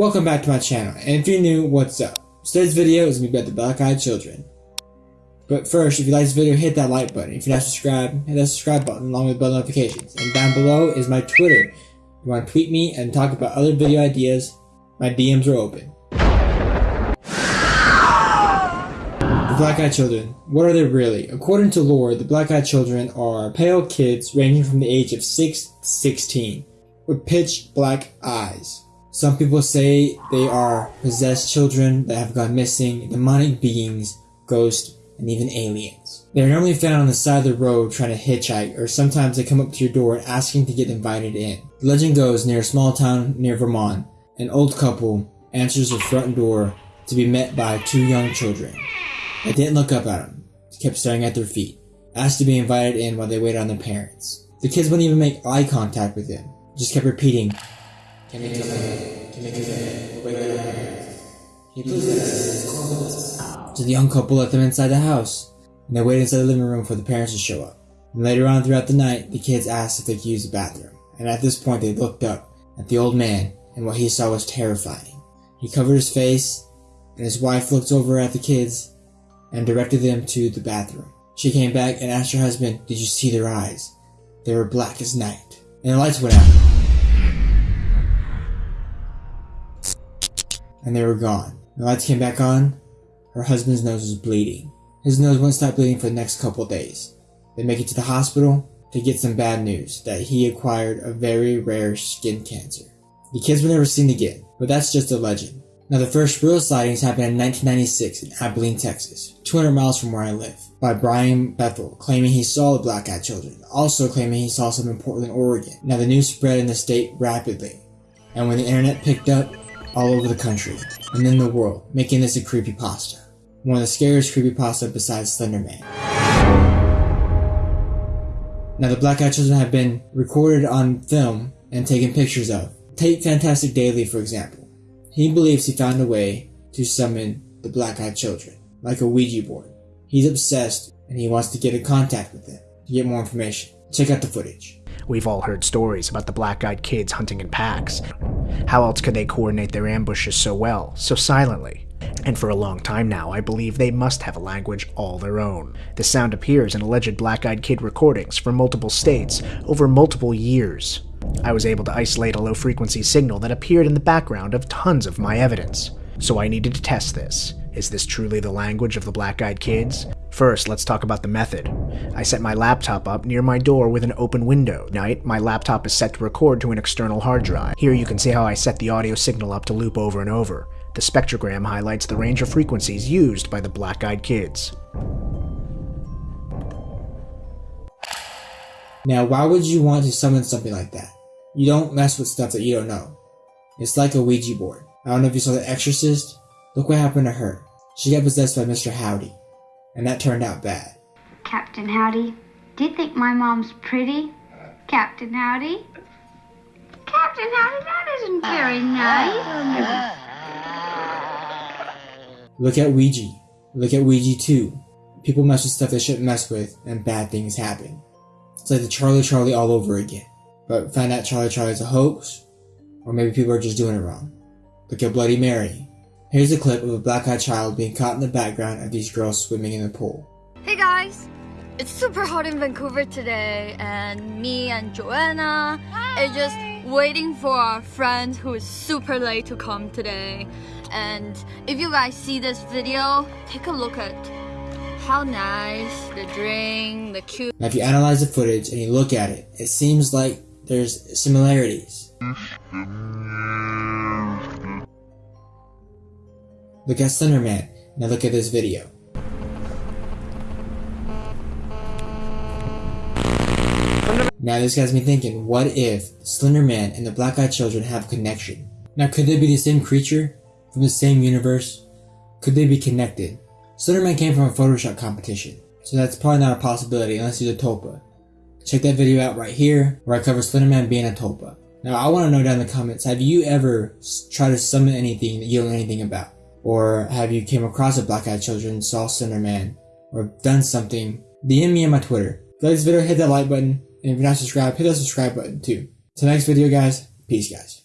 Welcome back to my channel, and if you're new, what's up? Today's video is going to be about the black-eyed children. But first, if you like this video, hit that like button. If you're not subscribed, hit that subscribe button along with bell notifications. And down below is my Twitter. If you want to tweet me and talk about other video ideas, my DMs are open. The black-eyed children. What are they really? According to lore, the black-eyed children are pale kids ranging from the age of 6 to 16 with pitch black eyes. Some people say they are possessed children that have gone missing, demonic beings, ghosts, and even aliens. They are normally found on the side of the road trying to hitchhike, or sometimes they come up to your door asking to get invited in. The legend goes near a small town near Vermont, an old couple answers the front door to be met by two young children. They didn't look up at them, they kept staring at their feet, asked to be invited in while they waited on their parents. The kids wouldn't even make eye contact with them, just kept repeating, can you come in? Can you come in? Wait on our parents. Can you please let let them inside the house, and they waited inside the living room for the parents to show up. And later on throughout the night, the kids asked if they could use the bathroom, and at this point they looked up at the old man, and what he saw was terrifying. He covered his face, and his wife looked over at the kids and directed them to the bathroom. She came back and asked her husband, Did you see their eyes? They were black as night. And the lights went out. And they were gone. The lights came back on. Her husband's nose was bleeding. His nose wouldn't stop bleeding for the next couple days. They make it to the hospital to get some bad news that he acquired a very rare skin cancer. The kids were never seen again, but that's just a legend. Now the first real sightings happened in 1996 in Abilene, Texas, 200 miles from where I live, by Brian Bethel, claiming he saw the black-eyed children, also claiming he saw some in Portland, Oregon. Now the news spread in the state rapidly, and when the internet picked up, all over the country and in the world, making this a creepypasta. One of the scariest creepypasta besides Slenderman. Now the Black Eyed Children have been recorded on film and taken pictures of. Take Fantastic Daily for example. He believes he found a way to summon the Black Eyed Children, like a Ouija board. He's obsessed and he wants to get in contact with them to get more information. Check out the footage. We've all heard stories about the black-eyed kids hunting in packs. How else could they coordinate their ambushes so well, so silently? And for a long time now, I believe they must have a language all their own. The sound appears in alleged black-eyed kid recordings from multiple states over multiple years. I was able to isolate a low-frequency signal that appeared in the background of tons of my evidence. So I needed to test this. Is this truly the language of the black-eyed kids? First, let's talk about the method. I set my laptop up near my door with an open window. Night, my laptop is set to record to an external hard drive. Here you can see how I set the audio signal up to loop over and over. The spectrogram highlights the range of frequencies used by the black-eyed kids. Now, why would you want to summon something like that? You don't mess with stuff that you don't know. It's like a Ouija board. I don't know if you saw The Exorcist. Look what happened to her. She got possessed by Mr. Howdy and that turned out bad. Captain Howdy, do you think my mom's pretty? Captain Howdy? Captain Howdy, that isn't very nice. Look at Ouija. Look at Ouija 2. People mess with stuff they shouldn't mess with, and bad things happen. It's like the Charlie Charlie all over again. But find out Charlie Charlie's a hoax, or maybe people are just doing it wrong. Look at Bloody Mary. Here's a clip of a black-eyed child being caught in the background of these girls swimming in the pool. Hey guys! It's super hot in Vancouver today and me and Joanna are just waiting for our friend who is super late to come today. And if you guys see this video, take a look at how nice, the drink, the cute. Now if you analyze the footage and you look at it, it seems like there's similarities. Look at Slenderman. Now look at this video. Now this has me thinking, what if Slenderman and the Black Eyed Children have a connection? Now could they be the same creature? From the same universe? Could they be connected? Slenderman came from a Photoshop competition, so that's probably not a possibility unless he's a Tulpa. Check that video out right here, where I cover Slenderman being a Tulpa. Now I want to know down in the comments, have you ever tried to summon anything that you don't know anything about? Or have you came across a black-eyed children, saw Slenderman, or done something? DM me on my Twitter. If you like this video, hit that like button, and if you're not subscribed, hit that subscribe button too. Till next video guys, peace guys.